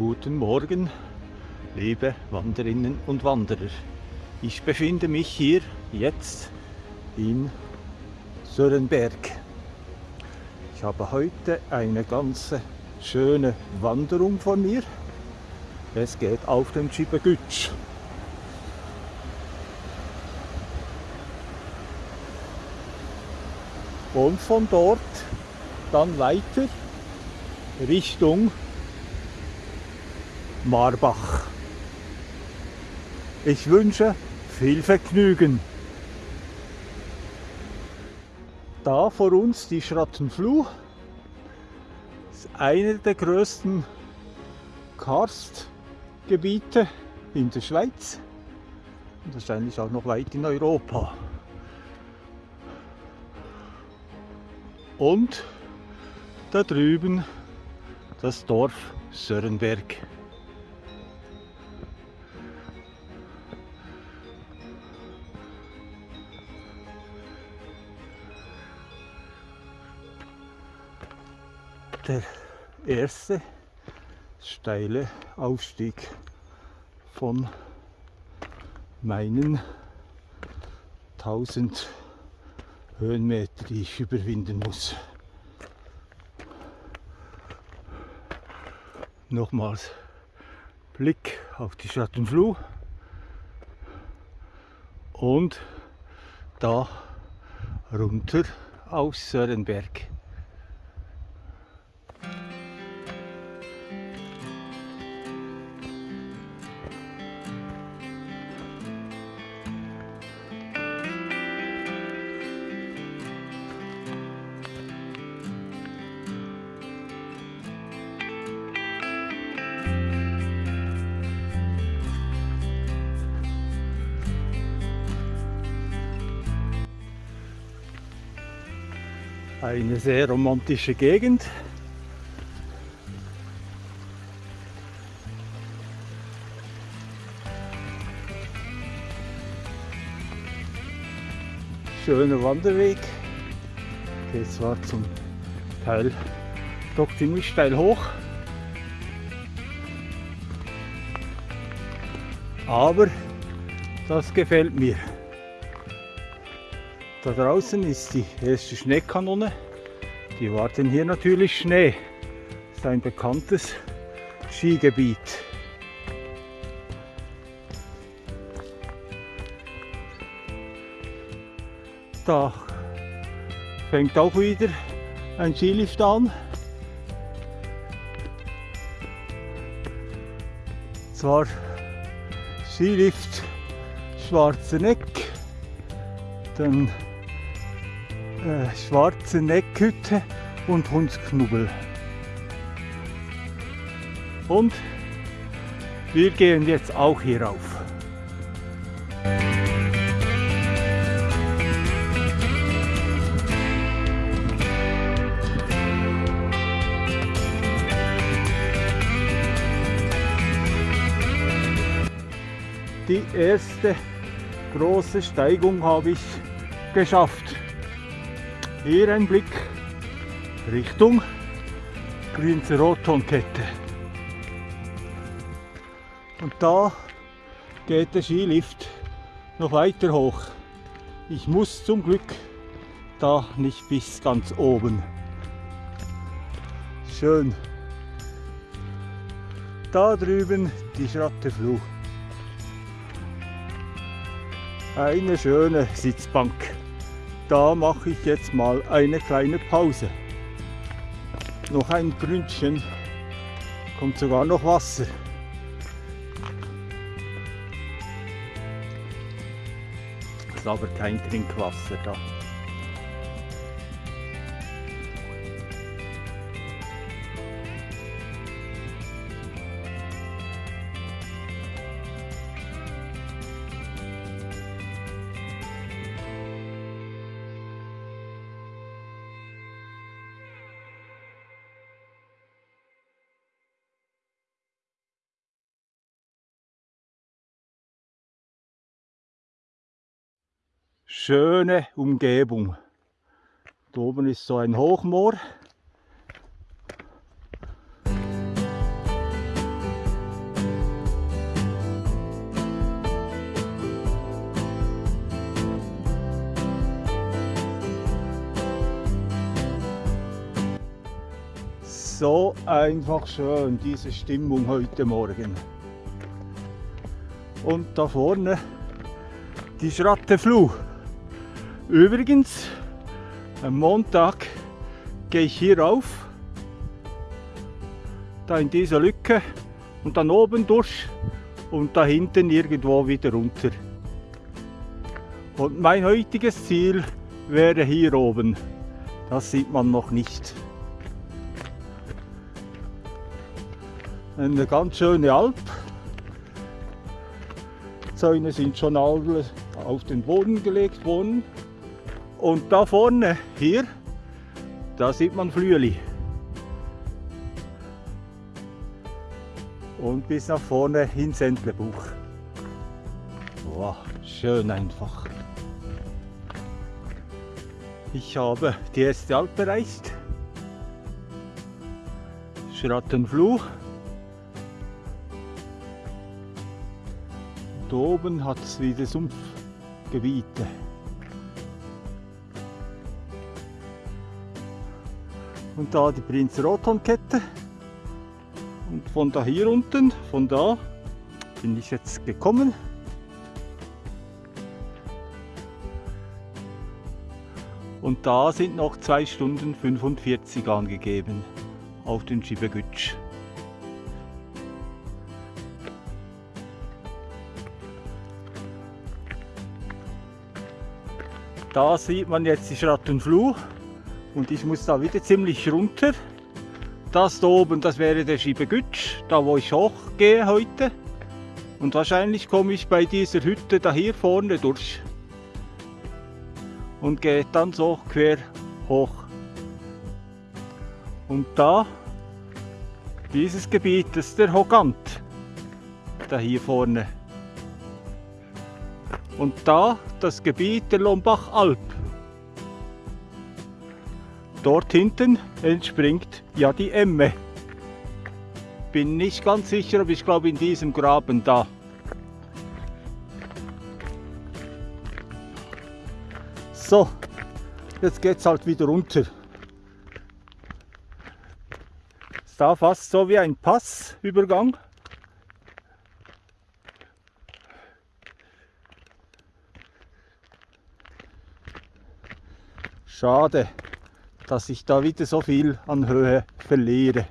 Guten Morgen, liebe Wanderinnen und Wanderer. Ich befinde mich hier jetzt in Sörenberg. Ich habe heute eine ganz schöne Wanderung von mir. Es geht auf den Schibegütsch. Und von dort dann weiter Richtung Marbach. Ich wünsche viel Vergnügen. Da vor uns die Schrattenfluh. Das ist einer der größten Karstgebiete in der Schweiz und wahrscheinlich auch noch weit in Europa. Und da drüben das Dorf Sörenberg. Der erste steile Aufstieg von meinen 1000 Höhenmeter, die ich überwinden muss. Nochmals Blick auf die Schattenfluh und da runter auf Sörenberg. Eine sehr romantische Gegend. Schöner Wanderweg. Geht zwar zum Teil doch ziemlich steil hoch. Aber das gefällt mir. Da draußen ist die erste Schneekanone. Die warten hier natürlich Schnee. Das ist ein bekanntes Skigebiet. Da fängt auch wieder ein Skilift an. Zwar Skilift Schwarzeneck, dann äh, schwarze Neckhütte und Hundsknubbel. Und wir gehen jetzt auch hier rauf. Die erste große Steigung habe ich geschafft. Hier ein Blick Richtung Grünzer Rotonkette. Und da geht der Skilift noch weiter hoch. Ich muss zum Glück da nicht bis ganz oben. Schön. Da drüben die Schrattefluh. Eine schöne Sitzbank da mache ich jetzt mal eine kleine Pause. Noch ein Gründchen, kommt sogar noch Wasser. Ist aber kein Trinkwasser da. schöne Umgebung. Da oben ist so ein Hochmoor. So einfach schön, diese Stimmung heute Morgen. Und da vorne die Schrattefluh. Übrigens, am Montag gehe ich hier rauf, da in dieser Lücke und dann oben durch und da hinten irgendwo wieder runter. Und mein heutiges Ziel wäre hier oben. Das sieht man noch nicht. Eine ganz schöne Alp. Zäune sind schon alle auf den Boden gelegt worden. Und da vorne, hier, da sieht man Flüeli. Und bis nach vorne ins Entlebuch. Wow, schön einfach. Ich habe die erste Alp erreicht. Schrattenfluh. Da oben hat es wieder Sumpfgebiete. Und da die Prinz Rothornkette. Und von da hier unten, von da bin ich jetzt gekommen. Und da sind noch 2 Stunden 45 angegeben auf den Schibegütsch. Da sieht man jetzt die Schrattenfluh und ich muss da wieder ziemlich runter. Das da oben, das wäre der Schibegütsch, da wo ich hochgehe heute. Und wahrscheinlich komme ich bei dieser Hütte da hier vorne durch und geht dann so quer hoch. Und da, dieses Gebiet, das ist der Hogant, da hier vorne. Und da das Gebiet der Lombach-Alp. Dort hinten entspringt ja die Emme. Bin nicht ganz sicher, aber ich glaube in diesem Graben da. So, jetzt geht es halt wieder runter. Ist da fast so wie ein Passübergang. Schade, dass ich da wieder so viel an Höhe verliere.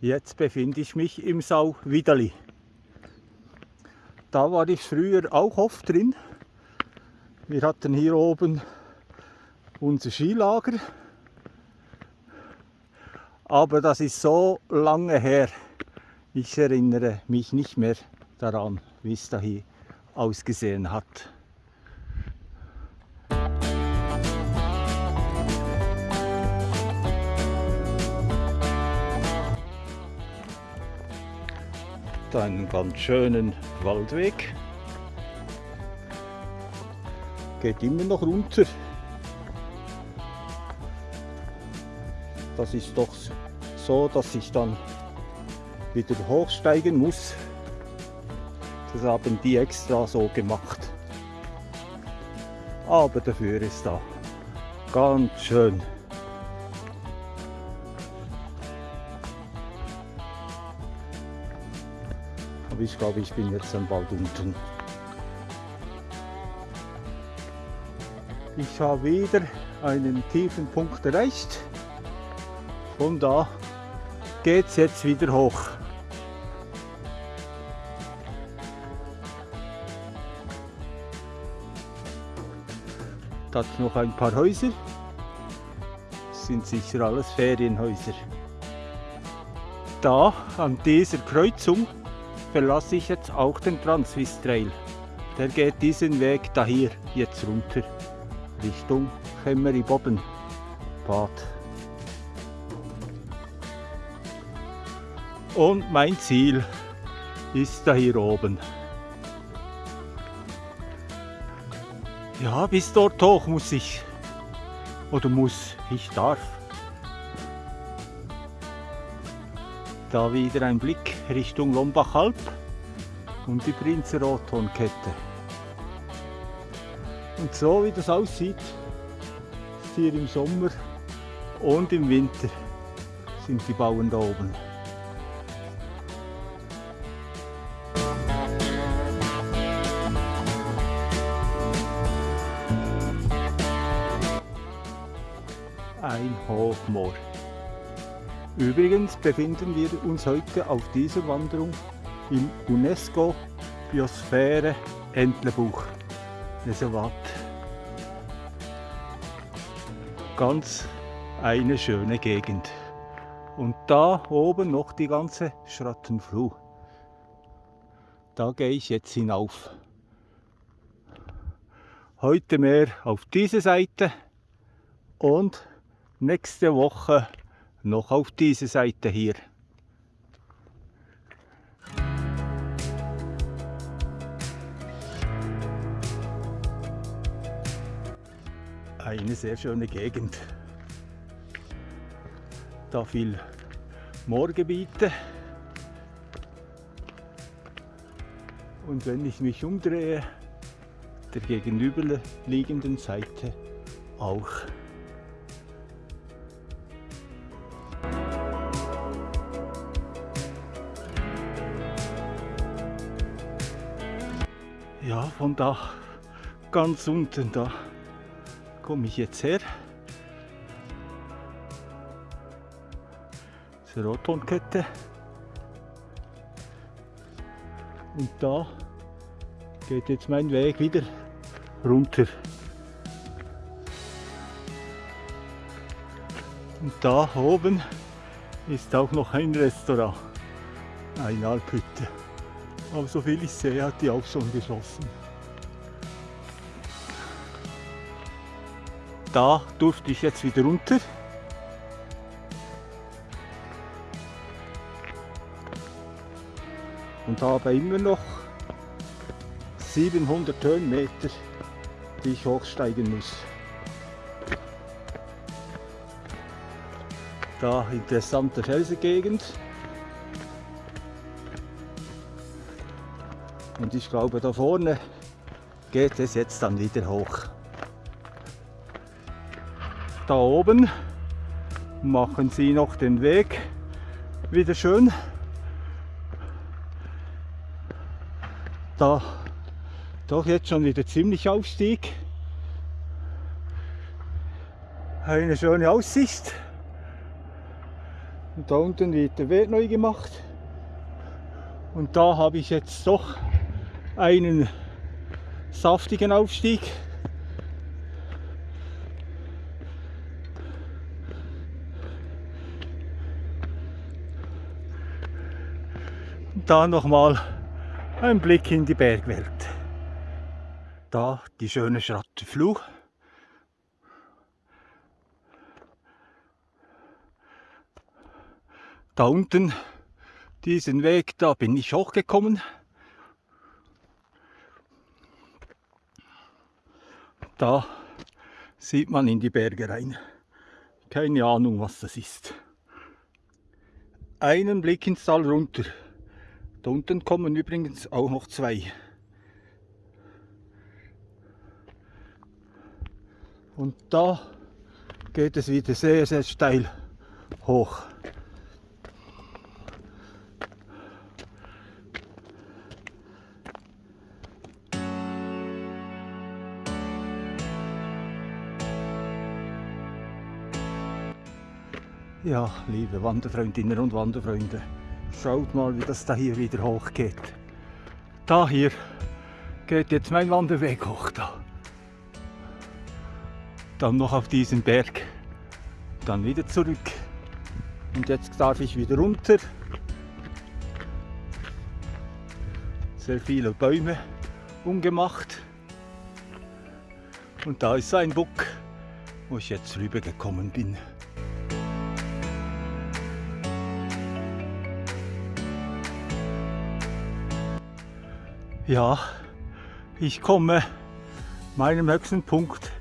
Jetzt befinde ich mich im Sau Widerli. Da war ich früher auch oft drin. Wir hatten hier oben unser Skilager. Aber das ist so lange her. Ich erinnere mich nicht mehr daran, wie es da hier ausgesehen hat. Einen ganz schönen Waldweg. Geht immer noch runter. Das ist doch so, dass ich dann wieder hochsteigen muss. Das haben die extra so gemacht. Aber dafür ist da ganz schön ich glaube, ich bin jetzt dann bald unten. Ich habe wieder einen tiefen Punkt erreicht. Von da geht es jetzt wieder hoch. Da noch ein paar Häuser. Das sind sicher alles Ferienhäuser. Da an dieser Kreuzung verlasse ich jetzt auch den Transvis Trail. Der geht diesen Weg da hier jetzt runter Richtung Chemeri Bodden Bad. Und mein Ziel ist da hier oben. Ja, bis dort hoch muss ich. Oder muss, ich darf. Da wieder ein Blick Richtung Lombach-Alp und die Prinzenrothornkette. Und so wie das aussieht, hier im Sommer und im Winter sind die Bauern da oben. Ein Hochmoor. Übrigens befinden wir uns heute auf dieser Wanderung im UNESCO Biosphäre Entlebuch Reservat. Ganz eine schöne Gegend. Und da oben noch die ganze Schrattenfluh. Da gehe ich jetzt hinauf. Heute mehr auf diese Seite und nächste Woche noch auf diese Seite hier. Eine sehr schöne Gegend. Da viel Moorgebiete. Und wenn ich mich umdrehe, der gegenüberliegenden Seite auch. Ja, von da ganz unten da komme ich jetzt her. Zur Rotonkette. Und da geht jetzt mein Weg wieder runter. Und da oben ist auch noch ein Restaurant, eine Alphütte. Aber so viel ich sehe, hat die auch schon geschlossen. Da durfte ich jetzt wieder runter. Und habe immer noch 700 Höhenmeter, die ich hochsteigen muss. Da interessante Felsengegend. Und ich glaube, da vorne geht es jetzt dann wieder hoch. Da oben machen sie noch den Weg wieder schön. Da doch jetzt schon wieder ziemlich Aufstieg. Eine schöne Aussicht. Und da unten wird der Weg neu gemacht. Und da habe ich jetzt doch einen saftigen Aufstieg. Und da nochmal ein Blick in die Bergwelt. Da die schöne Schrattenfluh. Da unten diesen Weg, da bin ich hochgekommen. Da sieht man in die Berge rein. Keine Ahnung, was das ist. Einen Blick ins Tal runter. Da unten kommen übrigens auch noch zwei. Und da geht es wieder sehr, sehr steil hoch. Ja, liebe Wanderfreundinnen und Wanderfreunde, schaut mal, wie das da hier wieder hochgeht. Da hier geht jetzt mein Wanderweg hoch da. Dann noch auf diesen Berg, dann wieder zurück. Und jetzt darf ich wieder runter. Sehr viele Bäume umgemacht. Und da ist ein Buck, wo ich jetzt rübergekommen bin. Ja, ich komme meinem höchsten Punkt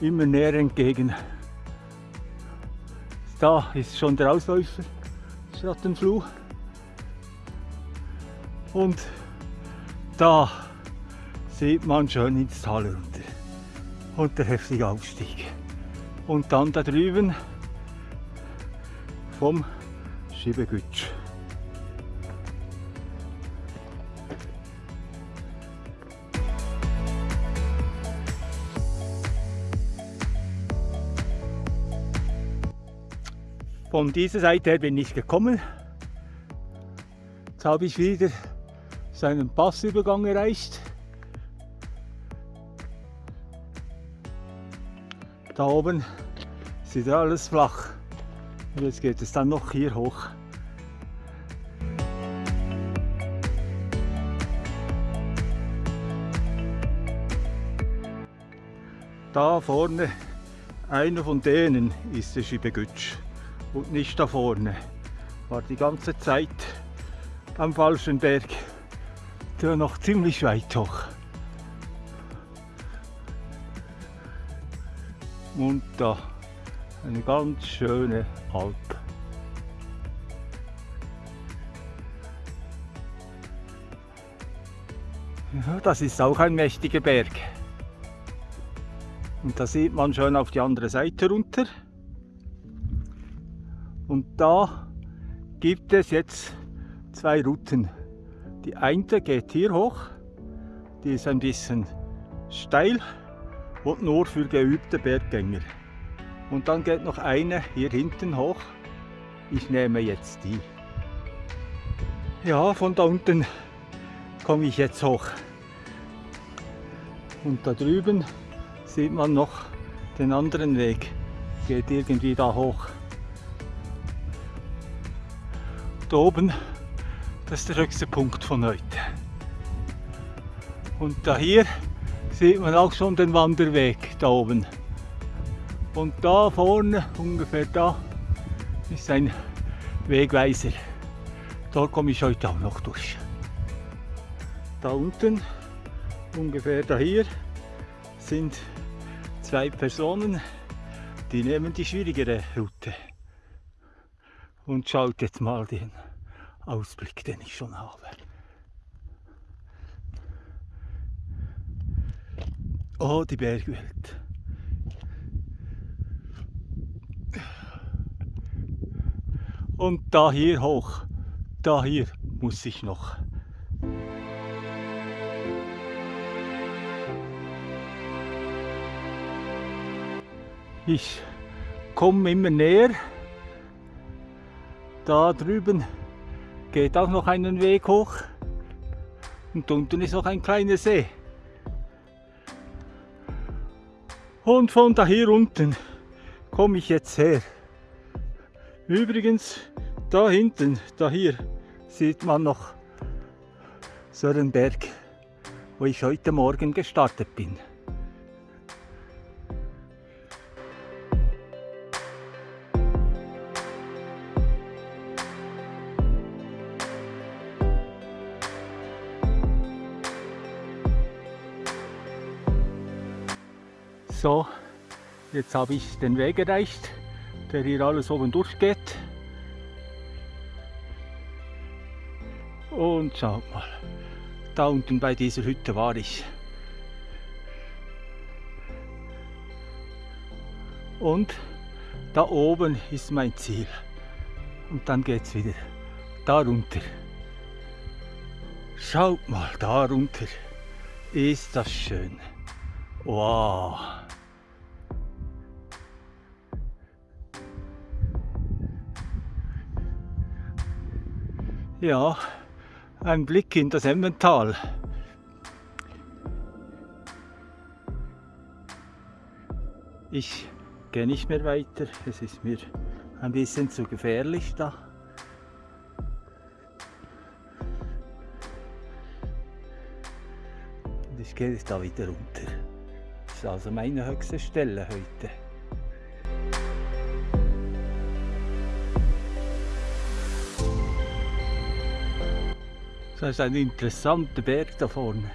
immer näher entgegen. Da ist schon der Ausläufer Schrattenfluh. Und da sieht man schön ins Tal runter. Und der heftige Aufstieg. und dann da drüben vom Schiebegütsch. Von dieser Seite her bin ich gekommen. Jetzt habe ich wieder seinen Passübergang erreicht. Da oben ist alles flach. Und jetzt geht es dann noch hier hoch. Da vorne, einer von denen ist der Schibegütsch und nicht da vorne. War die ganze Zeit am falschen Berg. Der noch ziemlich weit hoch. Und da eine ganz schöne Alp. Ja, das ist auch ein mächtiger Berg. Und da sieht man schon auf die andere Seite runter. Und da gibt es jetzt zwei Routen. Die eine geht hier hoch, die ist ein bisschen steil und nur für geübte Berggänger. Und dann geht noch eine hier hinten hoch. Ich nehme jetzt die. Ja, von da unten komme ich jetzt hoch. Und da drüben sieht man noch den anderen Weg. Geht irgendwie da hoch. Da oben, das ist der höchste Punkt von heute. Und da hier sieht man auch schon den Wanderweg da oben. Und da vorne, ungefähr da, ist ein Wegweiser. Dort komme ich heute auch noch durch. Da unten, ungefähr da hier, sind zwei Personen, die nehmen die schwierigere Route und schaut jetzt mal den Ausblick, den ich schon habe. Oh, die Bergwelt. Und da hier hoch, da hier muss ich noch. Ich komme immer näher da drüben geht auch noch einen Weg hoch und unten ist noch ein kleiner See. Und von da hier unten komme ich jetzt her. Übrigens, da hinten, da hier, sieht man noch Sörenberg, wo ich heute Morgen gestartet bin. So, jetzt habe ich den Weg erreicht, der hier alles oben durchgeht. Und schaut mal, da unten bei dieser Hütte war ich. Und da oben ist mein Ziel. Und dann geht es wieder da runter. Schaut mal, da runter. Ist das schön. Wow. Ja, ein Blick in das Emmental. Ich gehe nicht mehr weiter, es ist mir ein bisschen zu gefährlich da. Und ich gehe jetzt da wieder runter. Das ist also meine höchste Stelle heute. Das ist ein interessanter Berg da vorne.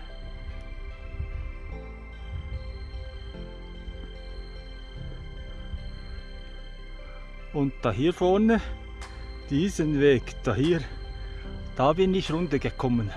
Und da hier vorne, diesen Weg, da hier, da bin ich runtergekommen.